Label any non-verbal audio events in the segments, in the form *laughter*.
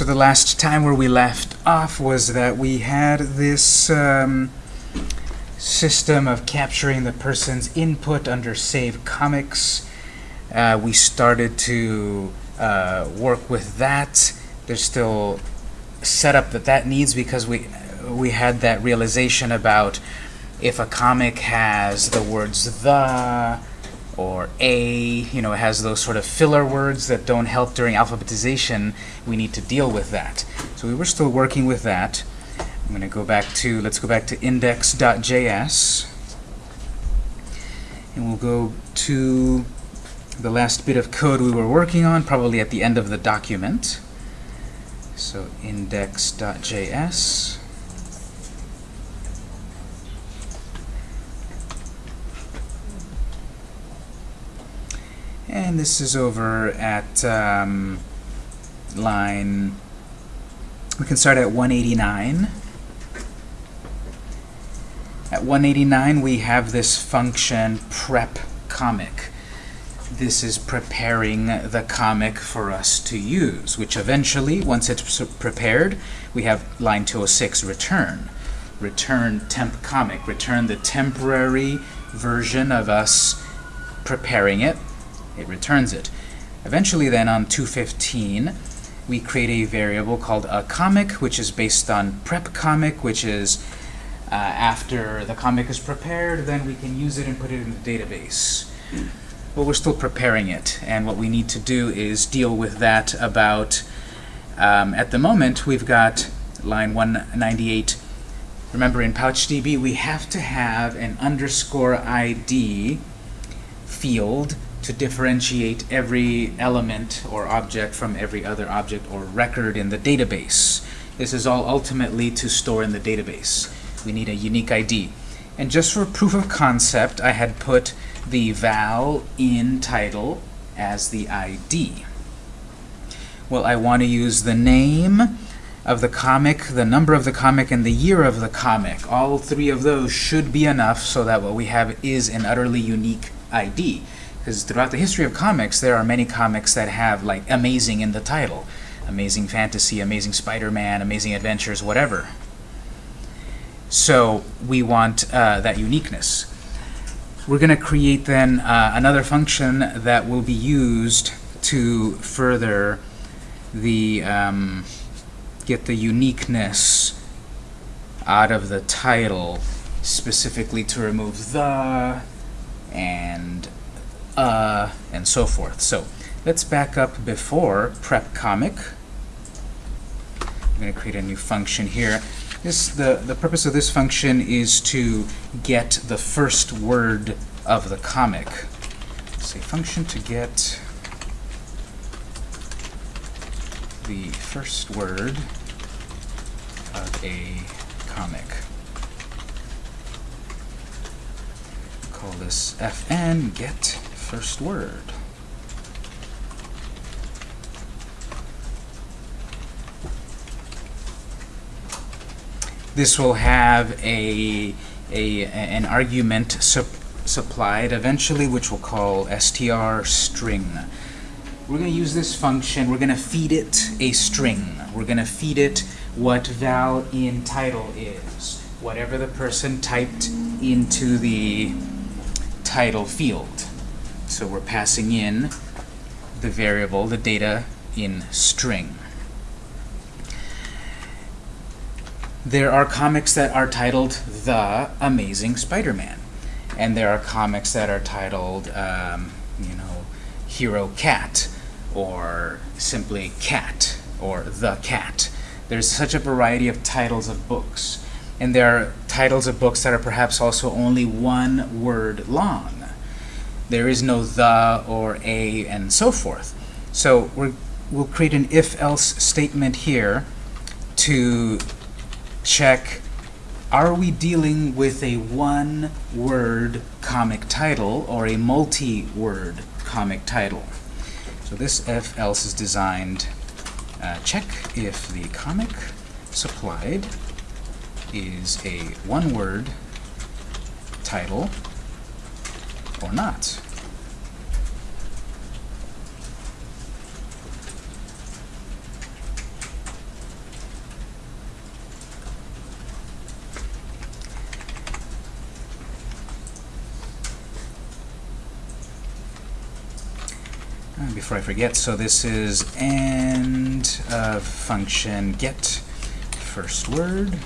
So the last time where we left off was that we had this um, system of capturing the person's input under Save Comics. Uh, we started to uh, work with that. There's still setup that that needs because we we had that realization about if a comic has the words the or a, you know, it has those sort of filler words that don't help during alphabetization, we need to deal with that. So we were still working with that. I'm going to go back to, let's go back to index.js. And we'll go to the last bit of code we were working on, probably at the end of the document. So index.js. And this is over at um, line, we can start at 189. At 189, we have this function prep comic. This is preparing the comic for us to use, which eventually, once it's prepared, we have line 206, return. Return temp comic. Return the temporary version of us preparing it it returns it. Eventually then on 215, we create a variable called a comic, which is based on prep comic, which is uh, after the comic is prepared, then we can use it and put it in the database. But we're still preparing it, and what we need to do is deal with that about, um, at the moment, we've got line 198. Remember, in PouchDB, we have to have an underscore ID field to differentiate every element or object from every other object or record in the database. This is all ultimately to store in the database. We need a unique ID. And just for proof of concept, I had put the val in title as the ID. Well, I want to use the name of the comic, the number of the comic, and the year of the comic. All three of those should be enough so that what we have is an utterly unique ID. Because throughout the history of comics, there are many comics that have like amazing in the title. Amazing Fantasy, Amazing Spider-Man, Amazing Adventures, whatever. So we want uh, that uniqueness. We're going to create then uh, another function that will be used to further the um, get the uniqueness out of the title, specifically to remove the and uh, and so forth. So let's back up before prep comic. I'm going to create a new function here. This, the, the purpose of this function is to get the first word of the comic. Say function to get the first word of a comic. Call this fn get first word. This will have a, a an argument sup supplied eventually, which we'll call str string. We're going to use this function. We're going to feed it a string. We're going to feed it what val in title is, whatever the person typed into the title field. So we're passing in the variable, the data, in string. There are comics that are titled The Amazing Spider-Man. And there are comics that are titled, um, you know, Hero Cat, or simply Cat, or The Cat. There's such a variety of titles of books. And there are titles of books that are perhaps also only one word long there is no the or a and so forth. So we will create an if-else statement here to check are we dealing with a one-word comic title or a multi-word comic title? So this if-else is designed uh, check if the comic supplied is a one-word title or not. And before I forget, so this is end uh, function get first word.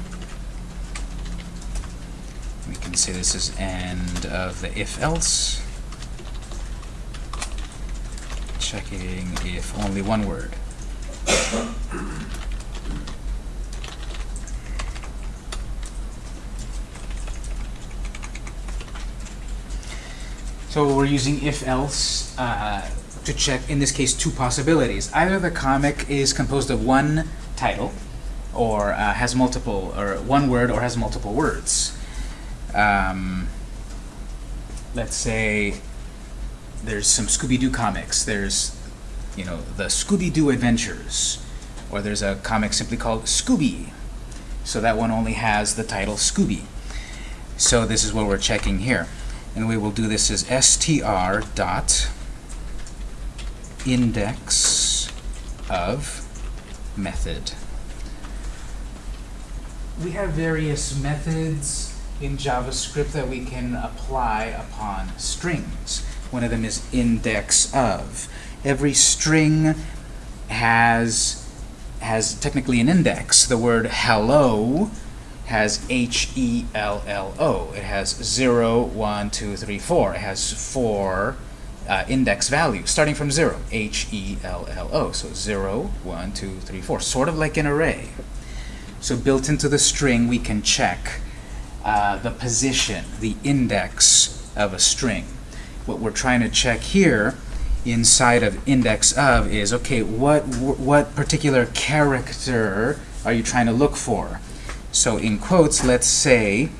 Can say this is end of the if else. Checking if only one word. So we're using if else uh, to check, in this case, two possibilities. Either the comic is composed of one title, or uh, has multiple, or one word, or has multiple words. Um, let's say there's some Scooby-Doo comics. There's, you know, the Scooby-Doo Adventures, or there's a comic simply called Scooby. So that one only has the title Scooby. So this is what we're checking here. And we will do this as str dot index of method. We have various methods in JavaScript that we can apply upon strings. One of them is index of. Every string has has technically an index. The word hello has H-E-L-L-O. It has 0, 1, 2, 3, 4. It has four uh, index values, starting from 0, H-E-L-L-O. So 0, 1, 2, 3, 4, sort of like an array. So built into the string, we can check uh, the position, the index of a string. What we're trying to check here inside of index of is, okay, what, what particular character are you trying to look for? So in quotes, let's say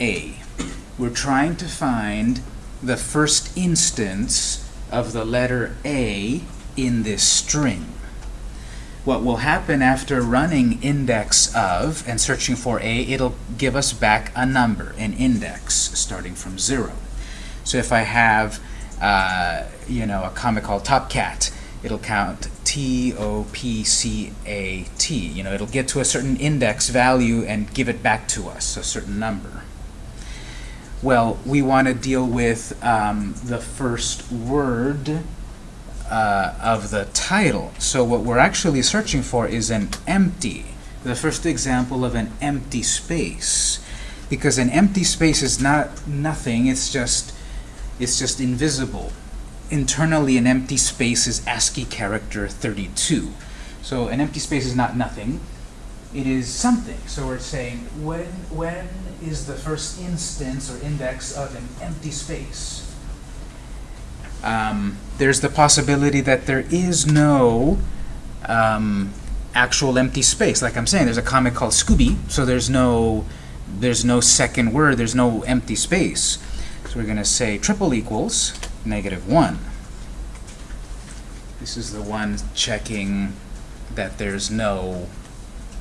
A. We're trying to find the first instance of the letter A in this string. What will happen after running index of and searching for A, it'll give us back a number, an index, starting from 0. So if I have uh, you know, a comic called Top Cat, it'll count T-O-P-C-A-T. You know, it'll get to a certain index value and give it back to us, a certain number. Well, we want to deal with um, the first word uh, of the title. So what we're actually searching for is an empty, the first example of an empty space. Because an empty space is not nothing, it's just, it's just invisible internally an empty space is ASCII character 32. So an empty space is not nothing. It is something. So we're saying when, when is the first instance or index of an empty space? Um, there's the possibility that there is no um, actual empty space. Like I'm saying, there's a comic called Scooby, so there's no there's no second word, there's no empty space. So we're going to say triple equals negative 1. This is the one checking that there's no,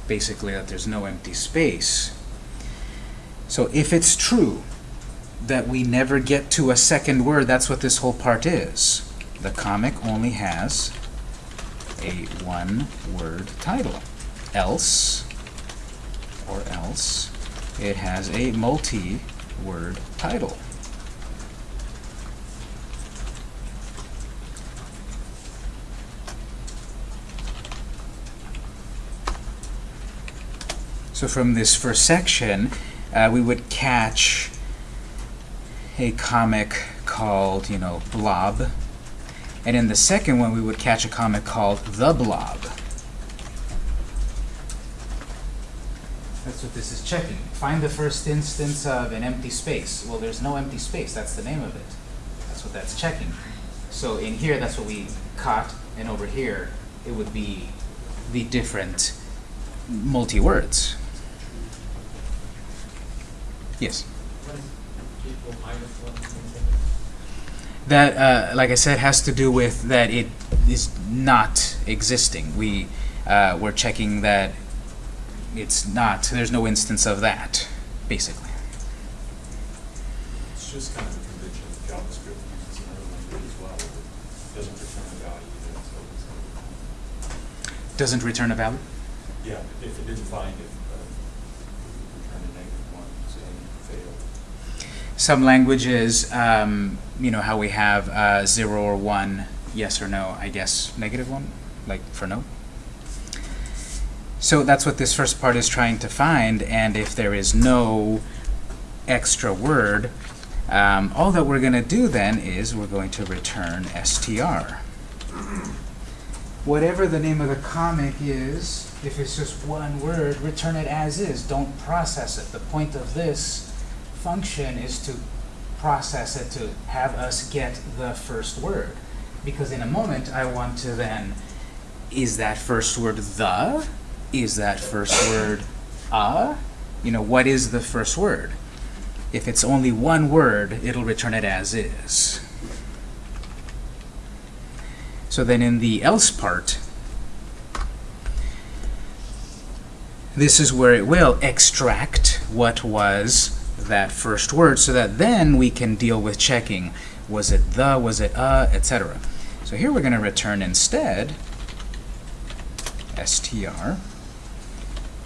basically that there's no empty space. So if it's true that we never get to a second word, that's what this whole part is. The comic only has a one-word title. Else, or else, it has a multi-word title. So from this first section, uh, we would catch a comic called, you know, Blob. And in the second one, we would catch a comic called The Blob. That's what this is checking. Find the first instance of an empty space. Well, there's no empty space. That's the name of it. That's what that's checking. So in here, that's what we caught. And over here, it would be the different multi-words. Yes. That, uh, like I said, has to do with that it is not existing. We, uh, we're checking that it's not, there's no instance of that, basically. It's just kind of a convention that JavaScript uses in other languages as well. It doesn't return a value either, so Doesn't return a value? Yeah, if it didn't find it, uh, return a negative one, saying failed. Some languages, um, you know, how we have uh, 0 or 1 yes or no, I guess negative one, like for no. So that's what this first part is trying to find, and if there is no extra word, um, all that we're going to do then is we're going to return str. Whatever the name of the comic is, if it's just one word, return it as is. Don't process it. The point of this function is to process it to have us get the first word. Because in a moment, I want to then, is that first word the? Is that first word a? You know, what is the first word? If it's only one word, it'll return it as is. So then in the else part, this is where it will extract what was that first word so that then we can deal with checking was it the, was it a, etc. So here we're going to return instead str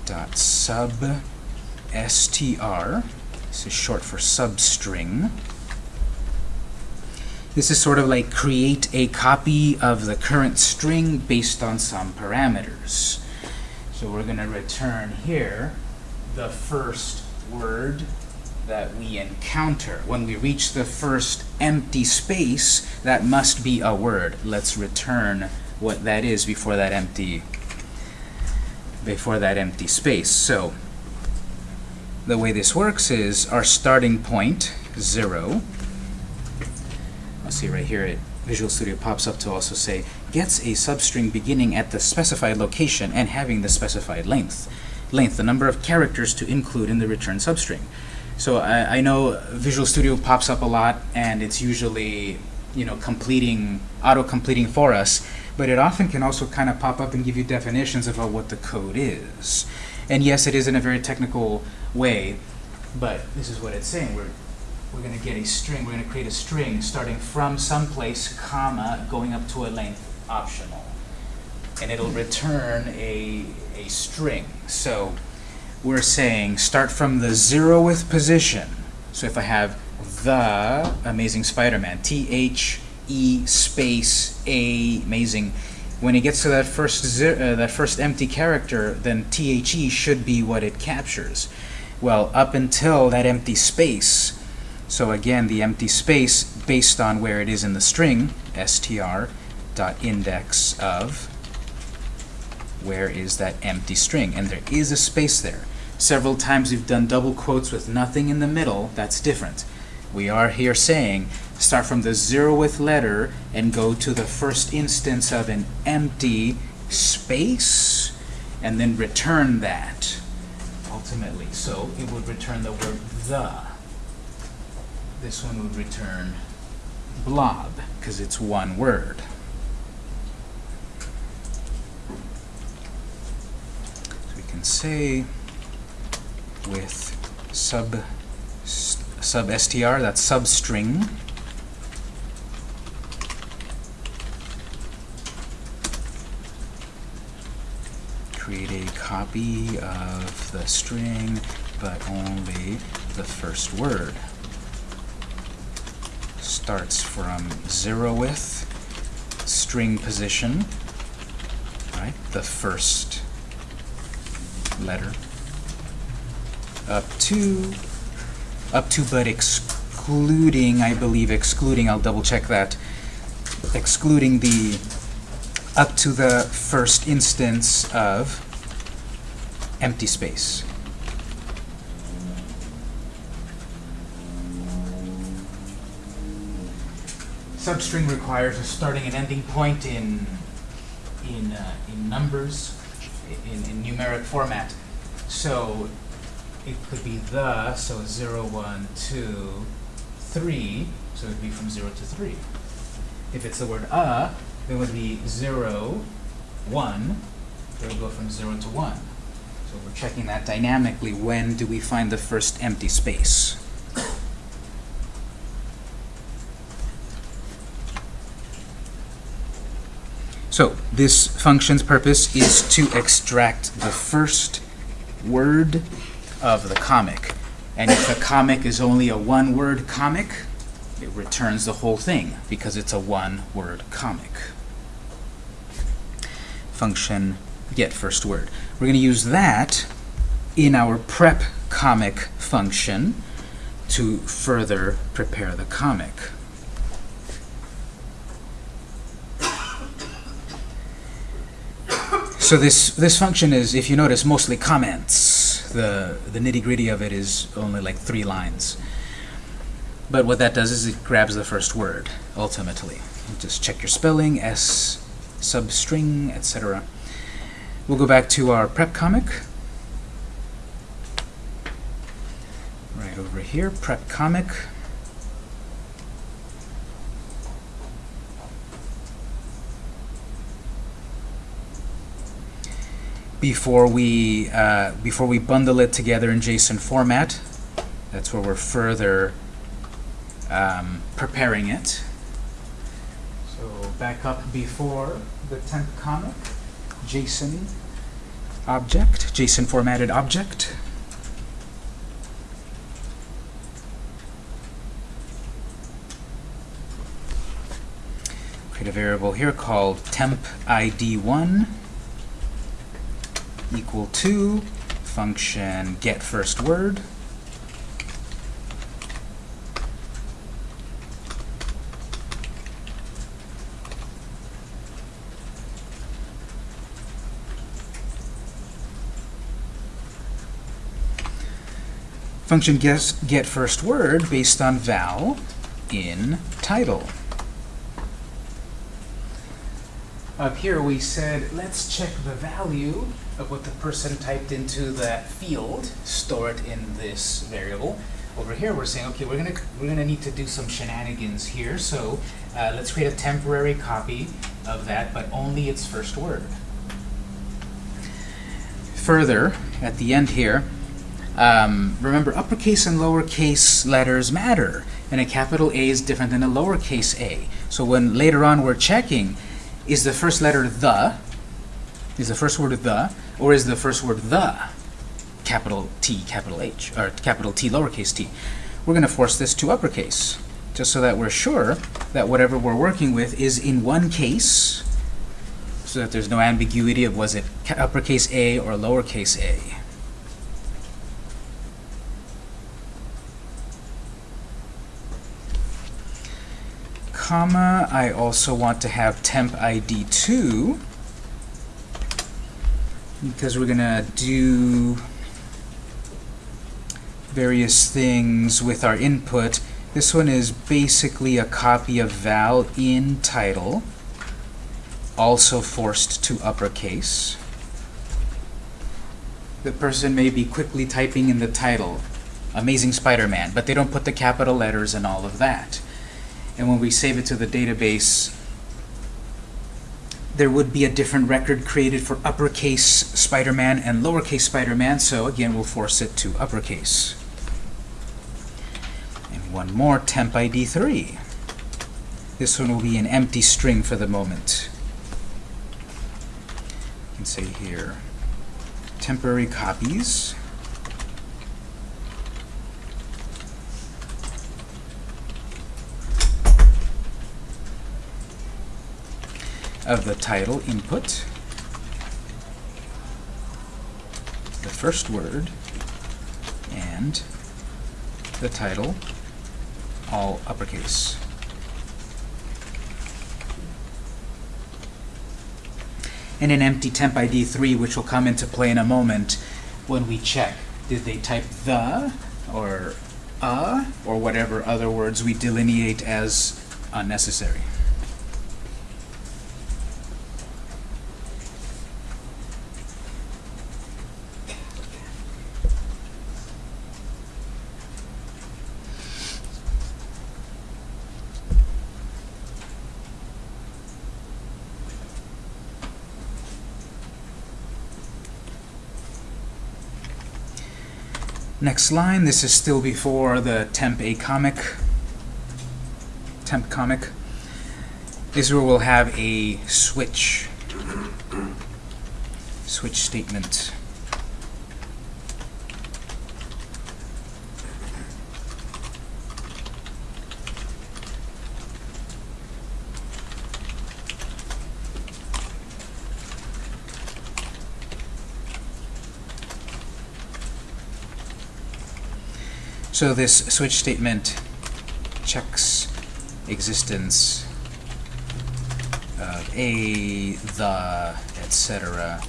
dot sub str. This is short for substring. This is sort of like create a copy of the current string based on some parameters. So we're going to return here the first word that we encounter. When we reach the first empty space, that must be a word. Let's return what that is before that empty before that empty space. So the way this works is our starting point, 0. I'll see right here, it, Visual Studio pops up to also say, gets a substring beginning at the specified location and having the specified length. Length, the number of characters to include in the return substring. So I, I know Visual Studio pops up a lot, and it's usually you know completing auto-completing for us, but it often can also kind of pop up and give you definitions about what the code is. And yes, it is in a very technical way, but this is what it's saying. We're, we're going to get a string. We're going to create a string starting from someplace, comma, going up to a length optional. And it'll return a, a string. So we're saying start from the zeroth position. So if I have the Amazing Spider-Man, T-H-E space A amazing, when it gets to that first uh, that first empty character, then THE should be what it captures. Well, up until that empty space, so again, the empty space based on where it is in the string, str dot index of where is that empty string, and there is a space there. Several times we've done double quotes with nothing in the middle. That's different. We are here saying start from the zeroth letter and go to the first instance of an empty space and then return that ultimately. So it would return the word the. This one would return blob because it's one word. So we can say with sub sub str, that's substring. Create a copy of the string, but only the first word. Starts from zero with string position, right? The first letter up to up to but excluding I believe excluding I'll double check that excluding the up to the first instance of empty space. Substring requires a starting and ending point in in uh, in numbers in, in numeric format. So it could be the, so 0, 1, 2, 3, so it would be from 0 to 3. If it's the word a, then it would be 0, 1, it would go from 0 to 1. So we're checking that dynamically. When do we find the first empty space? So this function's purpose is to extract the first word of the comic. And if the comic is only a one-word comic, It returns the whole thing because it's a one-word comic. Function get first word. We're going to use that in our prep comic function to further prepare the comic. So this this function is, if you notice, mostly comments. The the nitty gritty of it is only like three lines. But what that does is it grabs the first word ultimately. You just check your spelling, s substring, etc. We'll go back to our prep comic. Right over here, prep comic. Before we uh, before we bundle it together in JSON format. That's where we're further um, preparing it. So back up before the temp comic, JSON object, JSON formatted object. Create a variable here called temp id1 equal to function get first word. Function guess get first word based on val in title. Up here we said, let's check the value of what the person typed into that field, store it in this variable. Over here we're saying, okay, we're gonna we're gonna need to do some shenanigans here, so uh, let's create a temporary copy of that, but only its first word. Further, at the end here, um, remember uppercase and lowercase letters matter, and a capital A is different than a lowercase a. So when later on we're checking, is the first letter the, is the first word the, or is the first word the, capital T, capital H, or capital T, lowercase t? We're going to force this to uppercase, just so that we're sure that whatever we're working with is in one case, so that there's no ambiguity of was it uppercase A or lowercase a. comma, I also want to have temp ID 2 because we're going to do various things with our input. This one is basically a copy of val in title, also forced to uppercase. The person may be quickly typing in the title, Amazing Spider-Man, but they don't put the capital letters and all of that and when we save it to the database, there would be a different record created for uppercase Spider-Man and lowercase Spider-Man, so again, we'll force it to uppercase. And one more, temp ID 3. This one will be an empty string for the moment. You can say here, temporary copies. Of the title input, the first word, and the title, all uppercase. And an empty temp ID 3, which will come into play in a moment when we check. Did they type the, or a, or whatever other words we delineate as unnecessary? Next line, this is still before the temp a comic, temp comic. This is where we'll have a switch, switch statement. So this switch statement checks existence of a, the, etc.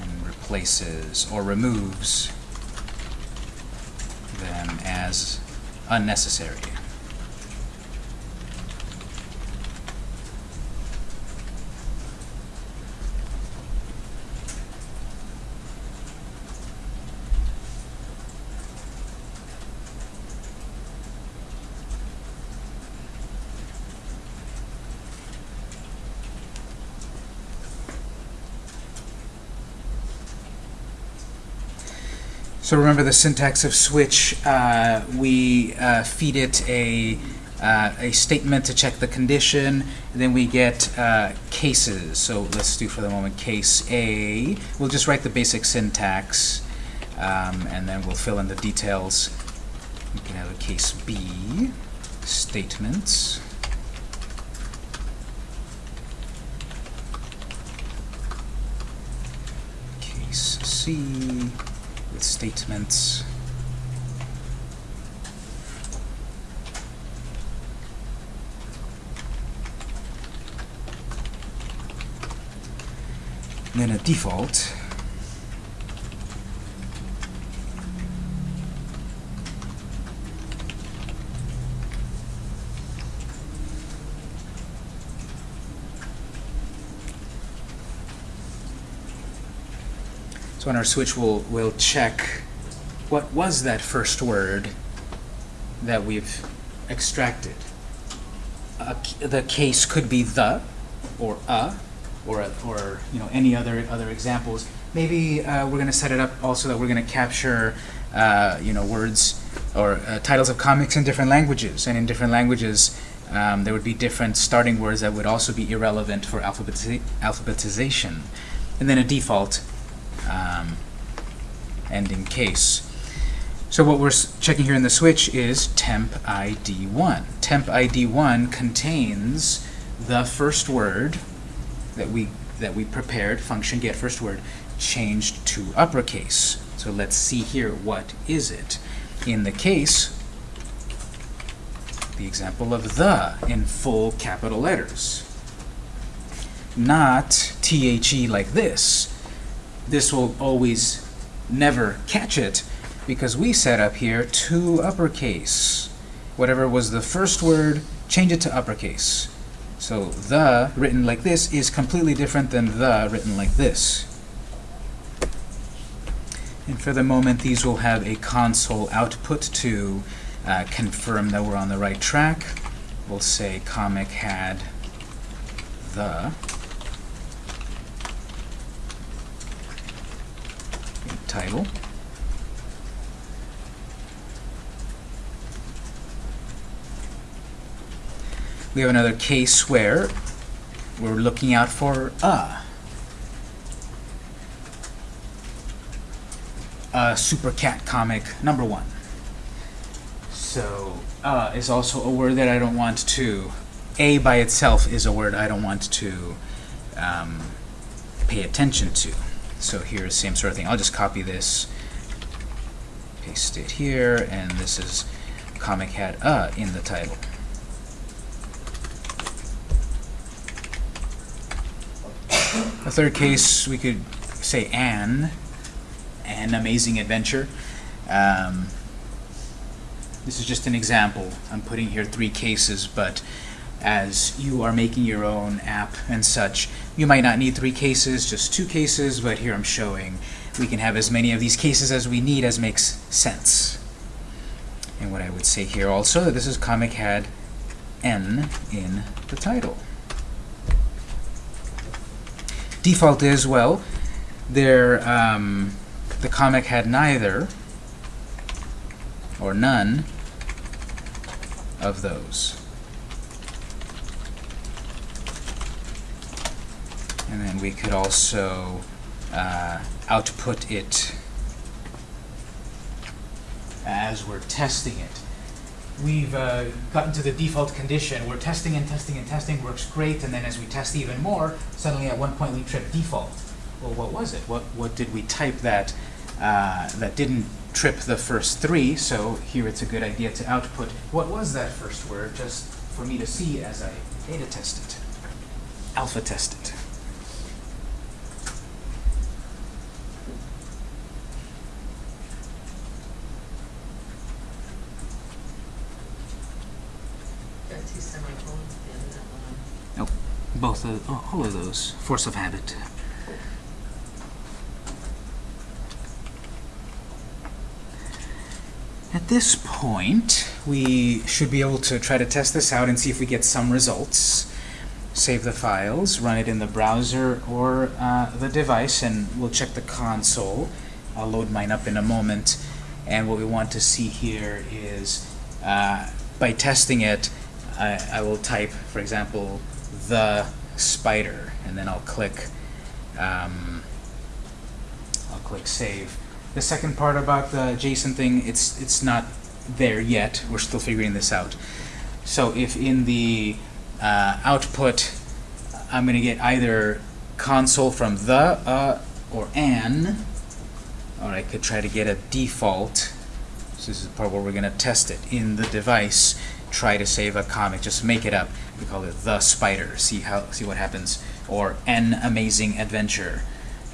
and replaces or removes them as unnecessary. So remember the syntax of switch, uh, we uh, feed it a, uh, a statement to check the condition, then we get uh, cases. So let's do for the moment case A. We'll just write the basic syntax, um, and then we'll fill in the details. We can have a case B, statements. Case C statements. And then a default. So on our switch, we'll, we'll check what was that first word that we've extracted. Uh, the case could be the, or a, or, a, or you know any other other examples. Maybe uh, we're going to set it up also that we're going to capture uh, you know words or uh, titles of comics in different languages, and in different languages um, there would be different starting words that would also be irrelevant for alphabetiza alphabetization, and then a default um, ending case. So what we're checking here in the switch is temp ID1. Temp ID1 contains the first word that we that we prepared, function get first word, changed to uppercase. So let's see here, what is it? In the case, the example of the in full capital letters. Not THE like this. This will always never catch it because we set up here to uppercase. Whatever was the first word, change it to uppercase. So the, written like this, is completely different than the, written like this. And for the moment, these will have a console output to uh, confirm that we're on the right track. We'll say comic had the title. We have another case where we're looking out for a. A Super Cat comic number one. So uh is also a word that I don't want to. A by itself is a word I don't want to um, pay attention to. So here's same sort of thing. I'll just copy this, paste it here, and this is comic Hat a in the title. A third case, we could say an, an amazing adventure. Um, this is just an example. I'm putting here three cases, but as you are making your own app and such, you might not need three cases, just two cases, but here I'm showing we can have as many of these cases as we need as makes sense. And what I would say here also, that this is comic had n in the title. Default is, well, there, um, the comic had neither or none of those. And then we could also uh, output it as we're testing it. We've uh, gotten to the default condition. We're testing and testing and testing, works great, and then as we test even more, suddenly at one point we trip default. Well, what was it? What, what did we type that uh, that didn't trip the first three, so here it's a good idea to output what was that first word, just for me to see as I beta test it, alpha test it. Got two semicolons at the end of that line. Both of, oh, all of those, force of habit. At this point, we should be able to try to test this out and see if we get some results. Save the files, run it in the browser or uh, the device, and we'll check the console. I'll load mine up in a moment. And what we want to see here is, uh, by testing it, I, I will type, for example, the spider, and then I'll click, um, I'll click save. The second part about the JSON thing, it's it's not there yet. We're still figuring this out. So if in the uh, output, I'm going to get either console from the, uh, or an, or I could try to get a default. So this is the part where we're going to test it in the device. Try to save a comic, just make it up. We call it the spider. See how see what happens. Or an amazing adventure,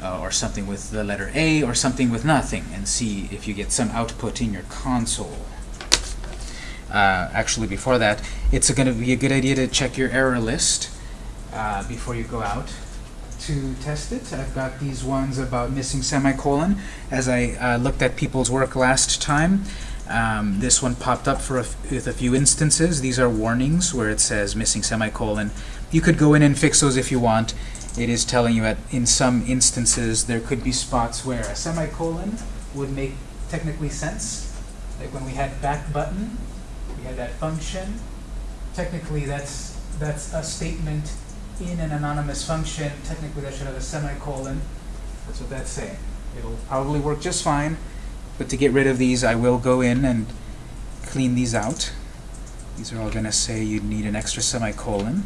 uh, or something with the letter A, or something with nothing, and see if you get some output in your console. Uh, actually, before that, it's going to be a good idea to check your error list uh, before you go out to test it. I've got these ones about missing semicolon. As I uh, looked at people's work last time, um, this one popped up for a with a few instances. These are warnings where it says missing semicolon. You could go in and fix those if you want. It is telling you that in some instances there could be spots where a semicolon would make technically sense. Like when we had back button, we had that function. Technically that's that's a statement in an anonymous function. Technically that should have a semicolon. That's what that's saying. It'll probably work just fine. But to get rid of these, I will go in and clean these out. These are all going to say you need an extra semicolon.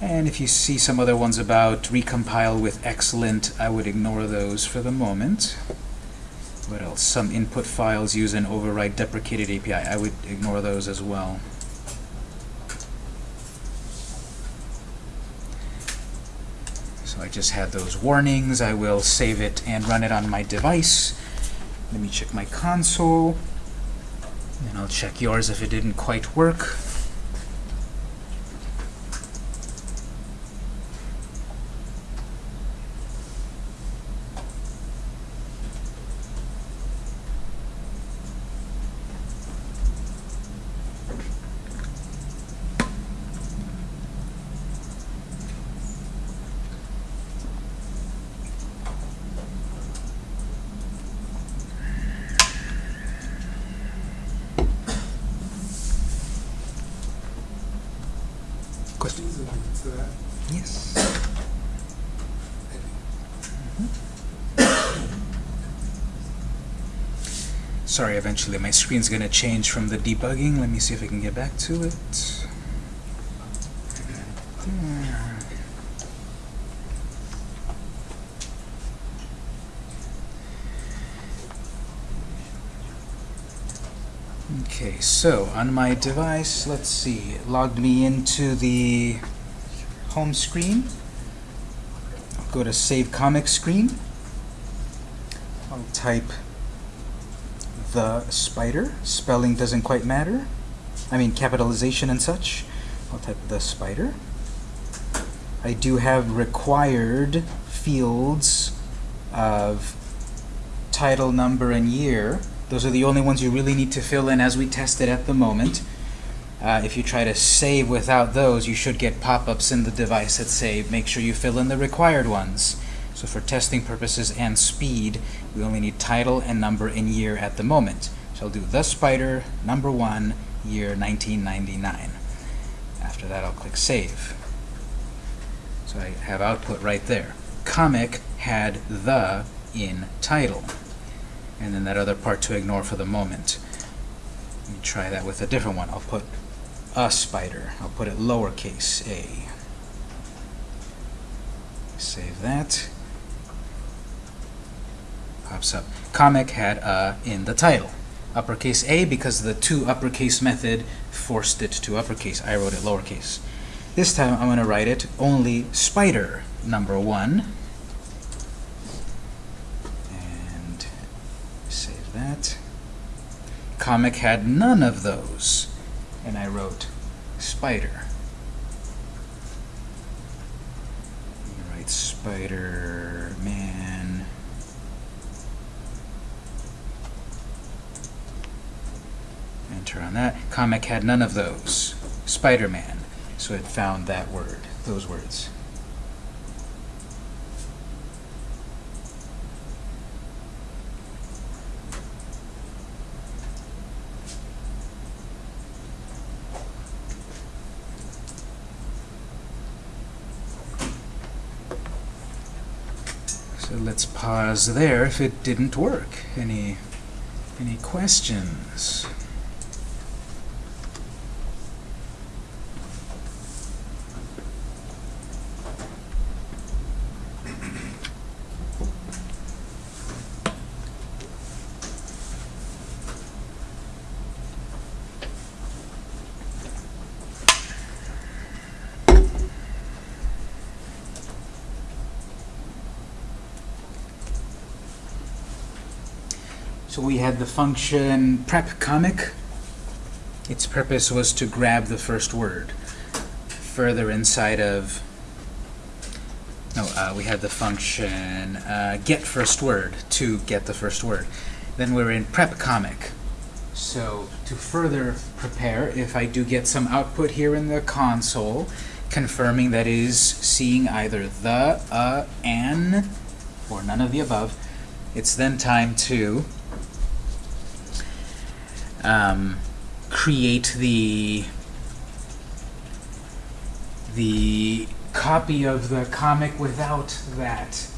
And if you see some other ones about recompile with Xlint, I would ignore those for the moment. What else? Some input files use an override deprecated API. I would ignore those as well. I just had those warnings. I will save it and run it on my device. Let me check my console. And I'll check yours if it didn't quite work. Question? to that. Yes. Sorry, eventually my screen's going to change from the debugging. Let me see if I can get back to it. Okay, so on my device, let's see, it logged me into the home screen. I'll go to Save Comic screen. I'll type the spider. Spelling doesn't quite matter. I mean capitalization and such. I'll type the spider. I do have required fields of title, number, and year. Those are the only ones you really need to fill in as we test it at the moment. Uh, if you try to save without those, you should get pop-ups in the device that say, make sure you fill in the required ones. So for testing purposes and speed, we only need title and number and year at the moment. So I'll do the spider, number one, year 1999. After that, I'll click save. So I have output right there. Comic had the in title. And then that other part to ignore for the moment. Let me try that with a different one. I'll put a spider. I'll put it lowercase a. Save that. Pops up. Comic had a in the title. Uppercase A because the to uppercase method forced it to uppercase. I wrote it lowercase. This time I'm going to write it only spider number one. And save that. Comic had none of those. And I wrote spider. Write spider man. Enter on that. Comic had none of those. Spider-Man. So it found that word, those words. So let's pause there if it didn't work. Any any questions? Function prep comic. Its purpose was to grab the first word. Further inside of no, uh, we had the function uh, get first word to get the first word. Then we're in prep comic. So to further prepare, if I do get some output here in the console, confirming that is seeing either the, a, an, or none of the above, it's then time to um, create the the copy of the comic without that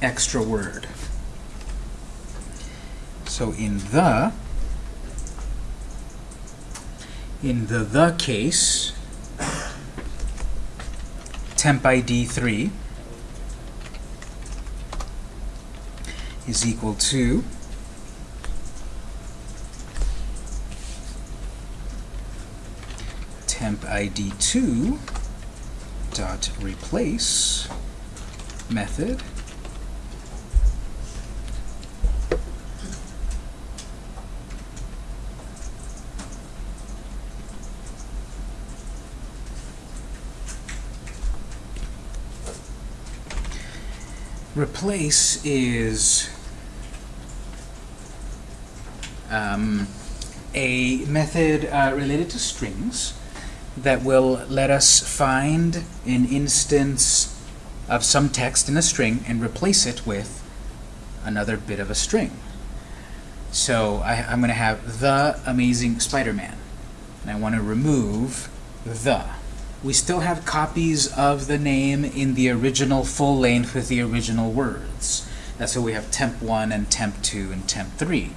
extra word. So in the in the the case, temp ID 3 is equal to temp ID 2 dot replace method. Replace is um, a method uh, related to strings that will let us find an instance of some text in a string and replace it with another bit of a string. So I, am going to have the Amazing Spider-Man, and I want to remove the. We still have copies of the name in the original full length with the original words. That's why we have temp 1 and temp 2 and temp 3.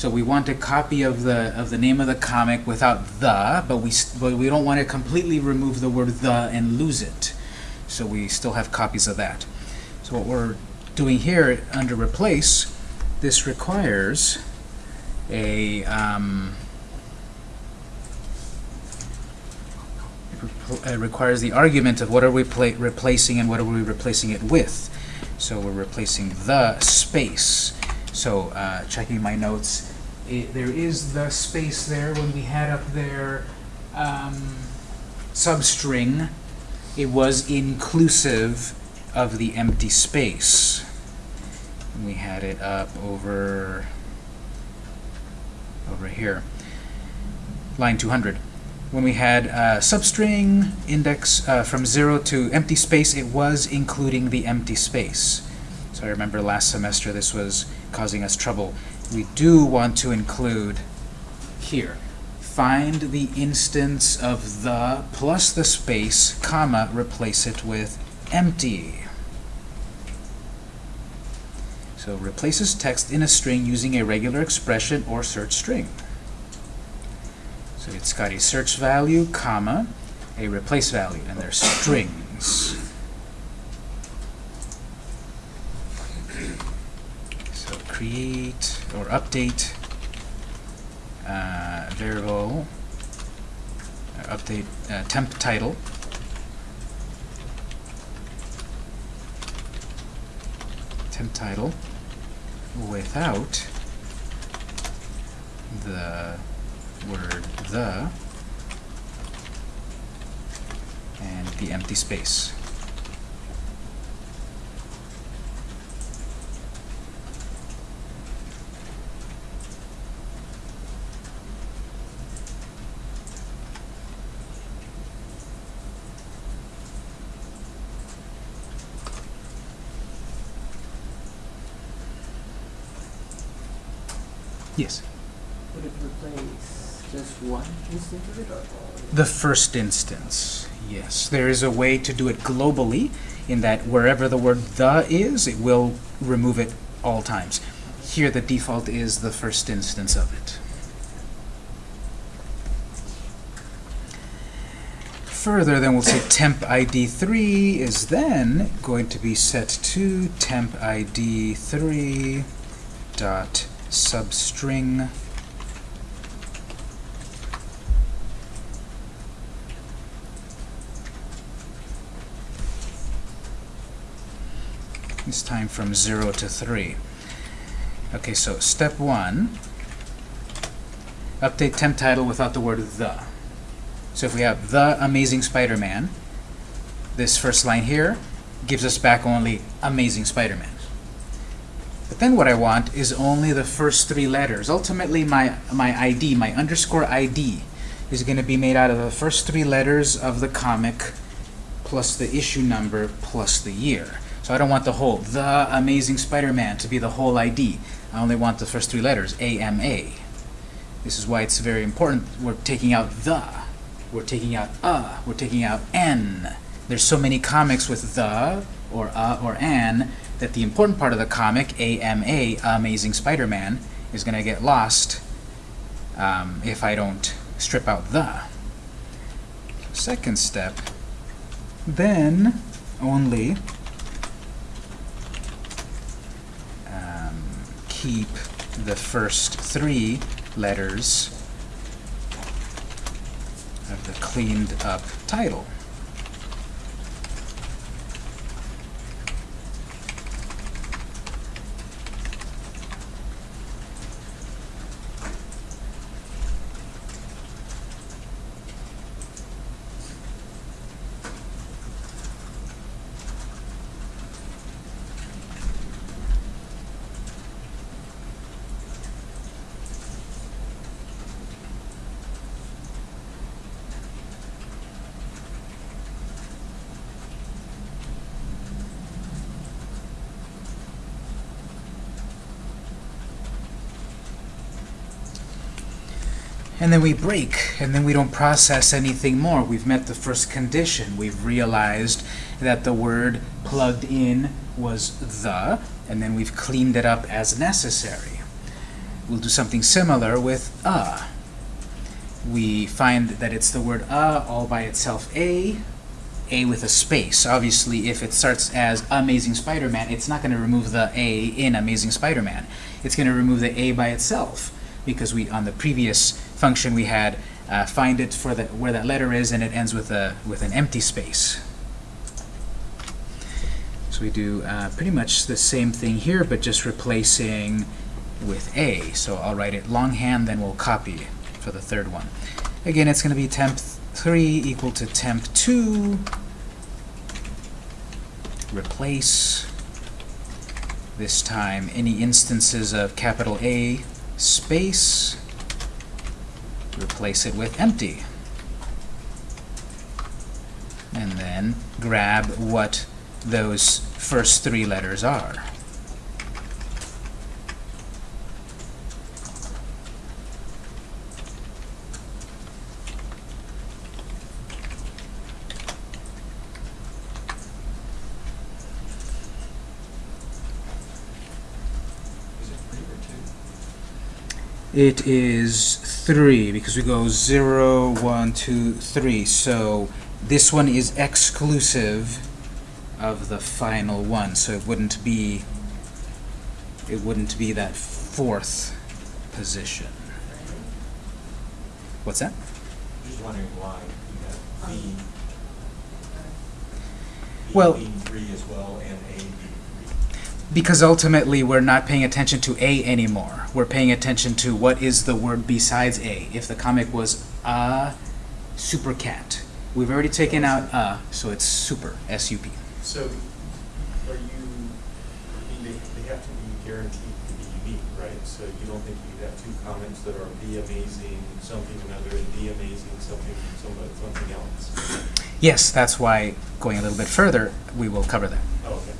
So we want a copy of the of the name of the comic without the, but we but we don't want to completely remove the word the and lose it. So we still have copies of that. So what we're doing here under replace, this requires a um, it requires the argument of what are we replacing and what are we replacing it with. So we're replacing the space. So uh, checking my notes, it, there is the space there when we had up there um, substring. It was inclusive of the empty space. We had it up over over here, line 200. When we had uh, substring index uh, from 0 to empty space, it was including the empty space. So I remember last semester this was causing us trouble. We do want to include here. Find the instance of the plus the space, comma, replace it with empty. So replaces text in a string using a regular expression or search string. So it's got a search value, comma, a replace value, and they're strings. Create or update uh, variable update uh, temp title temp title without the word the and the empty space. Yes. Would it replace just one instance of it or all? The first instance, yes. There is a way to do it globally in that wherever the word the is, it will remove it all times. Here the default is the first instance of it. Further, then we'll say temp ID 3 is then going to be set to temp ID 3 dot substring this time from 0 to 3. Okay, so step 1, update temp title without the word the. So if we have the Amazing Spider-Man, this first line here gives us back only Amazing Spider-Man. But then what I want is only the first three letters. Ultimately, my, my ID, my underscore ID, is going to be made out of the first three letters of the comic plus the issue number plus the year. So I don't want the whole, the Amazing Spider-Man, to be the whole ID. I only want the first three letters, AMA. This is why it's very important. We're taking out the. We're taking out a. We're taking out n. There's so many comics with the, or a, or an, that the important part of the comic, AMA, Amazing Spider-Man, is going to get lost um, if I don't strip out the. Second step, then only keep the first three letters of the cleaned up title. And then we break, and then we don't process anything more. We've met the first condition. We've realized that the word plugged in was the, and then we've cleaned it up as necessary. We'll do something similar with a. We find that it's the word a all by itself, a, a with a space. Obviously, if it starts as Amazing Spider-Man, it's not going to remove the a in Amazing Spider-Man. It's going to remove the a by itself because we on the previous function we had uh, find it for the where that letter is and it ends with a with an empty space. So we do uh, pretty much the same thing here but just replacing with a. So I'll write it longhand then we'll copy for the third one. Again it's going to be temp 3 equal to temp 2 replace this time any instances of capital A space, replace it with empty. And then grab what those first three letters are. Is it three or two? It is 3 because we go zero, one, two, three. So this one is exclusive of the final one. So it wouldn't be it wouldn't be that fourth position. What's that? Just wondering why you have B, B Well- being three as well and A. Because ultimately, we're not paying attention to A anymore. We're paying attention to what is the word besides A. If the comic was a super cat, we've already taken out a, so it's super, S-U-P. So are you, I mean, they, they have to be guaranteed to be unique, right? So you don't think you have two comments that are B amazing, something another, and amazing, something, somebody, something else? Yes, that's why, going a little bit further, we will cover that. Oh, okay.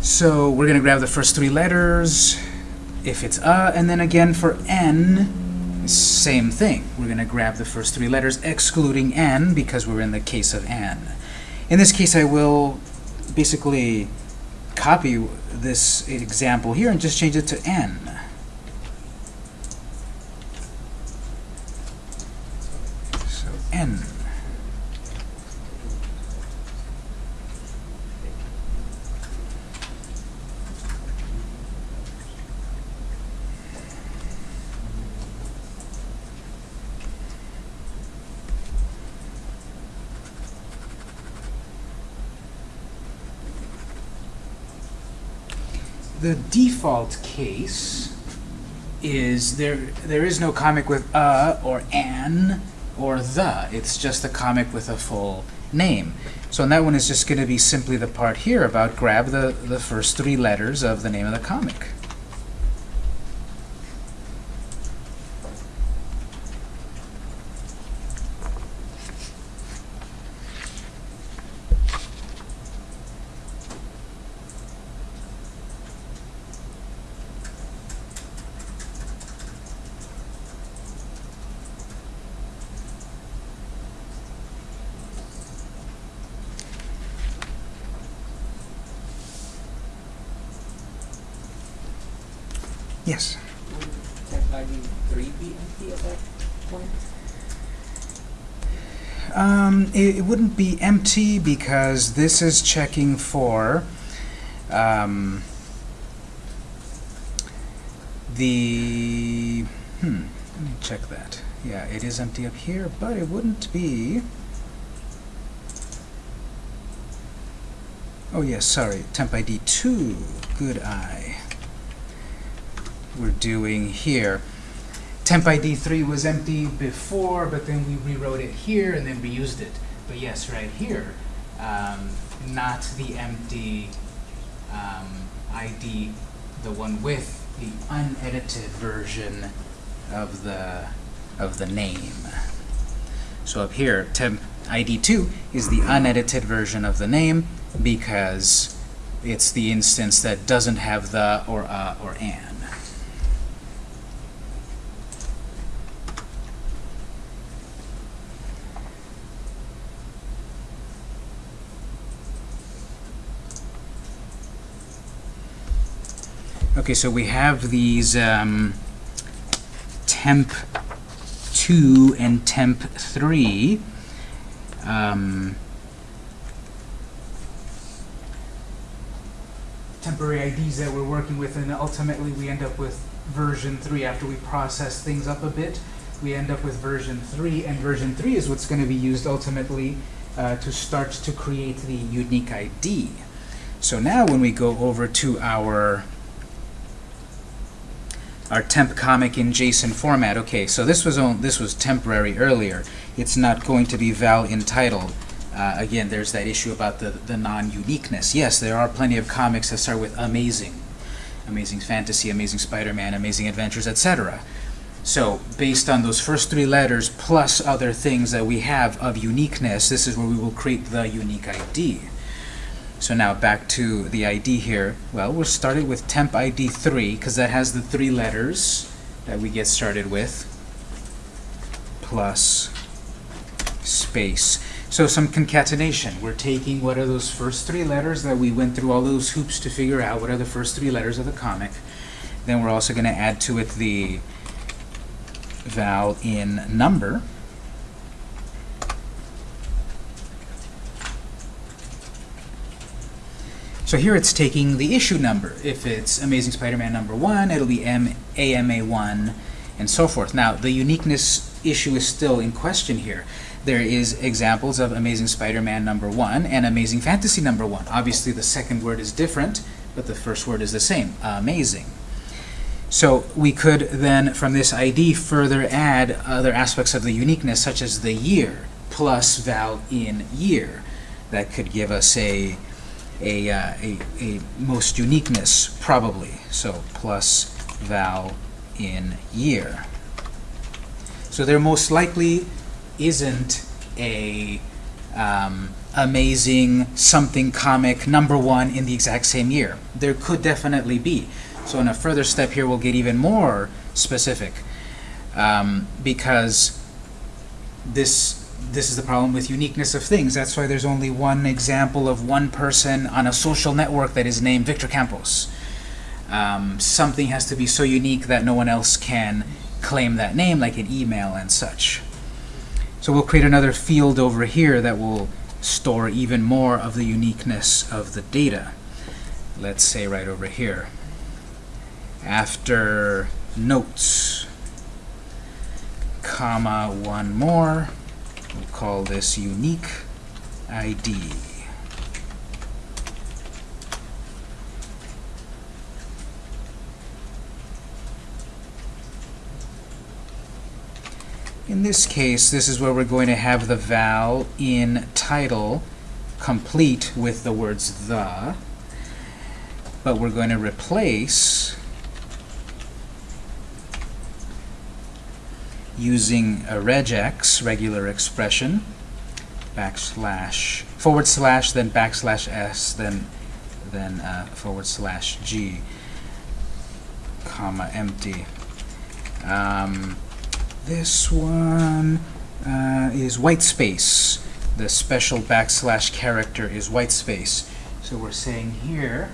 So we're going to grab the first three letters, if it's a, and then again for n, same thing. We're going to grab the first three letters, excluding n, because we're in the case of n. In this case, I will basically copy this example here and just change it to n. So n. the default case is there there is no comic with a or an or the. It's just a comic with a full name. So in that one is just going to be simply the part here about grab the, the first three letters of the name of the comic. Point? Um, it, it wouldn't be empty because this is checking for um, the hmm. Let me check that. Yeah, it is empty up here, but it wouldn't be. Oh yes, sorry. Temp ID two. Good eye. We're doing here. Temp ID 3 was empty before, but then we rewrote it here and then reused it. But yes, right here, um, not the empty um, ID, the one with the unedited version of the of the name. So up here, temp ID 2 is the unedited version of the name because it's the instance that doesn't have the or a or an. Okay, so we have these um, temp 2 and temp 3. Um, temporary IDs that we're working with, and ultimately we end up with version 3 after we process things up a bit. We end up with version 3, and version 3 is what's going to be used ultimately uh, to start to create the unique ID. So now when we go over to our our temp comic in JSON format. Okay, so this was on, this was temporary earlier. It's not going to be val entitled. Uh, again, there's that issue about the, the non-uniqueness. Yes, there are plenty of comics that start with amazing. Amazing Fantasy, Amazing Spider-Man, Amazing Adventures, etc. So, based on those first three letters plus other things that we have of uniqueness, this is where we will create the unique ID. So now back to the ID here. Well, we're started with temp ID 3 because that has the three letters that we get started with plus space. So some concatenation. We're taking what are those first three letters that we went through all those hoops to figure out what are the first three letters of the comic. Then we're also going to add to it the val in number. So here it's taking the issue number. If it's Amazing Spider-Man number 1, it'll be M AMA1, and so forth. Now, the uniqueness issue is still in question here. There is examples of Amazing Spider-Man number 1 and Amazing Fantasy number 1. Obviously, the second word is different, but the first word is the same, amazing. So we could then, from this ID, further add other aspects of the uniqueness, such as the year, plus val in year. That could give us a, a, uh, a, a most uniqueness, probably. So plus val in year. So there most likely isn't a um, amazing something comic number one in the exact same year. There could definitely be. So in a further step here, we'll get even more specific um, because this this is the problem with uniqueness of things. That's why there's only one example of one person on a social network that is named Victor Campos. Um, something has to be so unique that no one else can claim that name, like an email and such. So we'll create another field over here that will store even more of the uniqueness of the data. Let's say right over here. After notes, comma, one more. We'll call this unique ID. In this case, this is where we're going to have the val in title complete with the words the, but we're going to replace using a regex, regular expression, backslash, forward slash, then backslash s, then then uh, forward slash g, comma, empty. Um, this one uh, is white space. The special backslash character is white space. So we're saying here,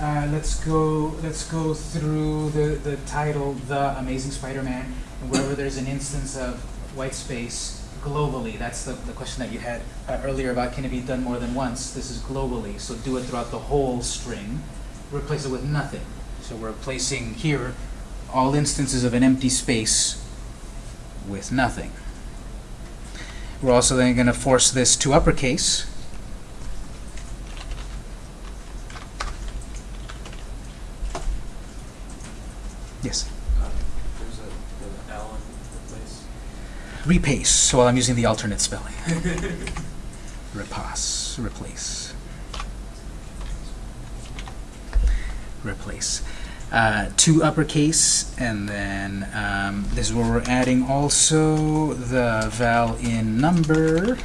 uh, let's go let's go through the, the title, The Amazing Spider-Man, wherever there's an instance of white space globally, that's the, the question that you had uh, earlier about can it be done more than once. This is globally, so do it throughout the whole string. Replace it with nothing. So we're replacing here all instances of an empty space with nothing. We're also then going to force this to uppercase. Yes. Uh, There's a, an L in the place. Repace. So I'm using the alternate spelling. *laughs* Repass. Replace. Replace. Uh, to uppercase, and then um, this is where we're adding also the val in number.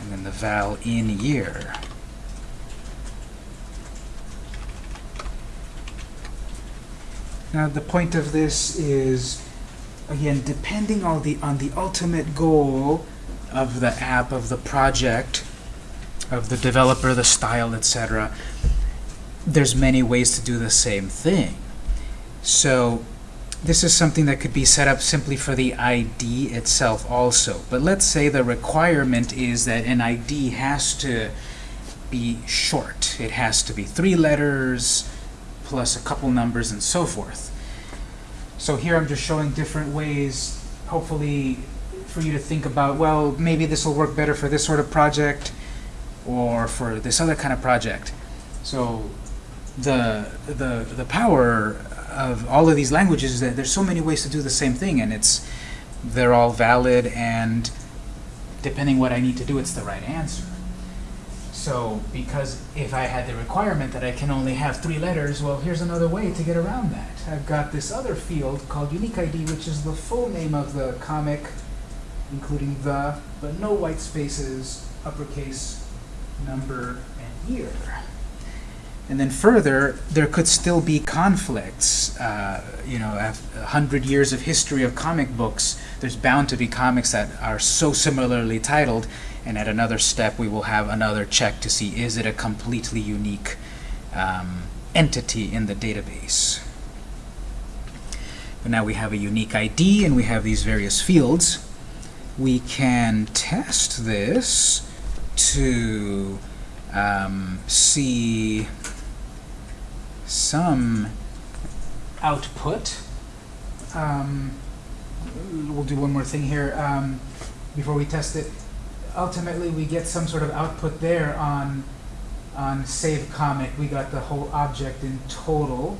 And then the val in year. Now the point of this is, again, depending on the on the ultimate goal of the app, of the project, of the developer, the style, etc., there's many ways to do the same thing. So this is something that could be set up simply for the ID itself also. But let's say the requirement is that an ID has to be short. It has to be three letters plus a couple numbers and so forth. So here I'm just showing different ways, hopefully for you to think about, well, maybe this will work better for this sort of project or for this other kind of project. So the, the, the power of all of these languages is that there's so many ways to do the same thing and it's they're all valid and depending what I need to do, it's the right answer. So because if I had the requirement that I can only have three letters, well, here's another way to get around that. I've got this other field called unique ID, which is the full name of the comic, including the, but no white spaces, uppercase, number, and year. And then further, there could still be conflicts. Uh, you know, a hundred years of history of comic books, there's bound to be comics that are so similarly titled, and at another step we will have another check to see is it a completely unique um, entity in the database. But now we have a unique ID and we have these various fields. we can test this to um, see some output. Um, we'll do one more thing here um, before we test it. Ultimately, we get some sort of output there on on save comic. We got the whole object in total.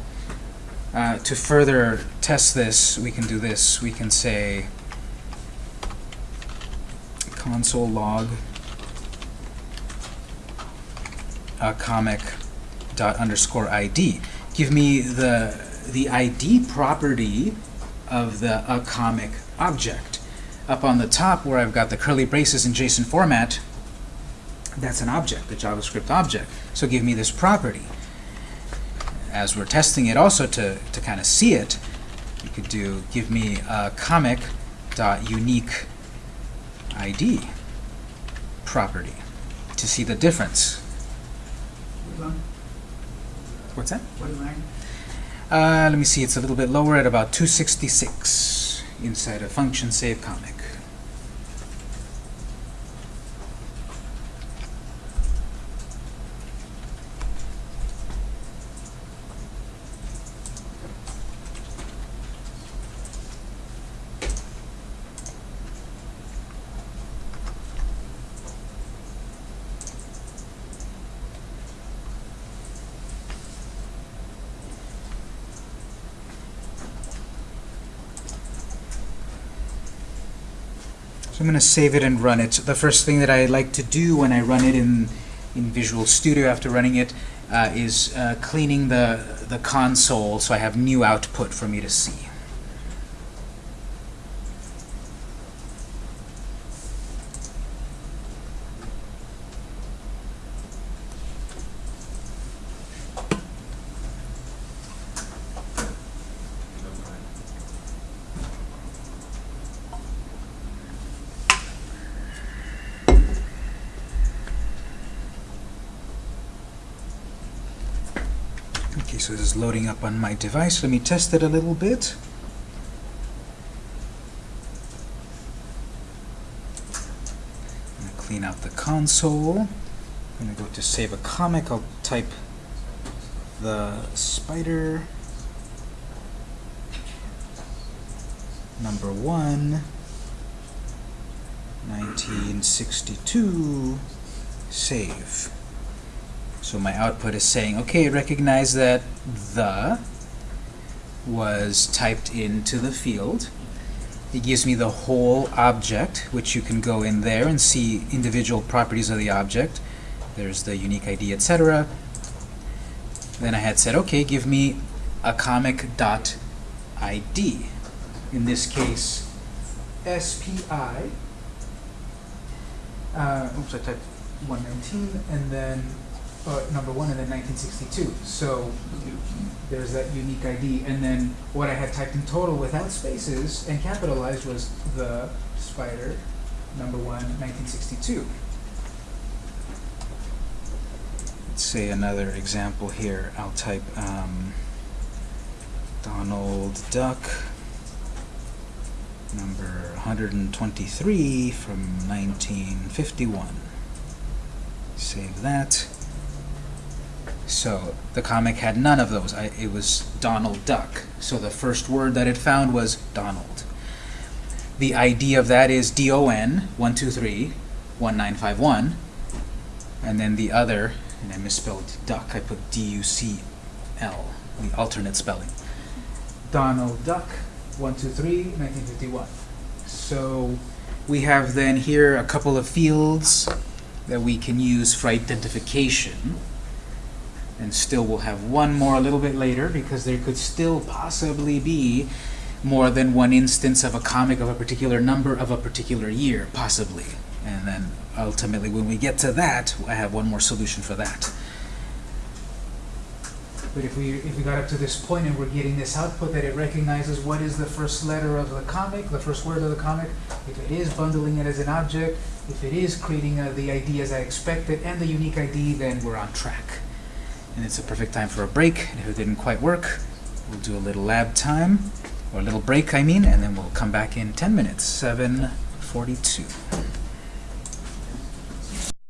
Uh, to further test this, we can do this. We can say console log a comic dot underscore ID. Give me the the ID property of the a comic object. Up on the top where I've got the curly braces in JSON format, that's an object, the JavaScript object. So give me this property. As we're testing it also to, to kind of see it, you could do give me a comic dot unique ID property to see the difference. What's that? Uh, let me see, it's a little bit lower at about 266 inside a function save comic. So I'm going to save it and run it. The first thing that I like to do when I run it in, in Visual Studio after running it uh, is uh, cleaning the, the console so I have new output for me to see. Okay, so this loading up on my device. Let me test it a little bit. Clean out the console. I'm going to go to save a comic. I'll type the spider number one 1962 save so my output is saying, okay, recognize that the was typed into the field. It gives me the whole object, which you can go in there and see individual properties of the object. There's the unique ID, etc. Then I had said, okay, give me a comic dot ID. In this case, SPI. Uh, oops, I typed 119, and then uh, number one and then 1962. So there's that unique ID. And then what I had typed in total without spaces and capitalized was the spider number one 1962. Let's say another example here. I'll type um, Donald Duck number 123 from 1951. Save that. So the comic had none of those. I, it was Donald Duck. So the first word that it found was Donald. The ID of that is DON 123 1951. And then the other, and I misspelled duck, I put D-U-C-L, the alternate spelling. Donald Duck 123 1951. So we have then here a couple of fields that we can use for identification and still we'll have one more a little bit later because there could still possibly be more than one instance of a comic of a particular number of a particular year, possibly. And then ultimately when we get to that, I have one more solution for that. But if we, if we got up to this point and we're getting this output that it recognizes what is the first letter of the comic, the first word of the comic, if it is bundling it as an object, if it is creating uh, the ID as I expected, and the unique ID, then we're on track and it's a perfect time for a break. And if it didn't quite work, we'll do a little lab time, or a little break, I mean, and then we'll come back in 10 minutes. 7, forty-two.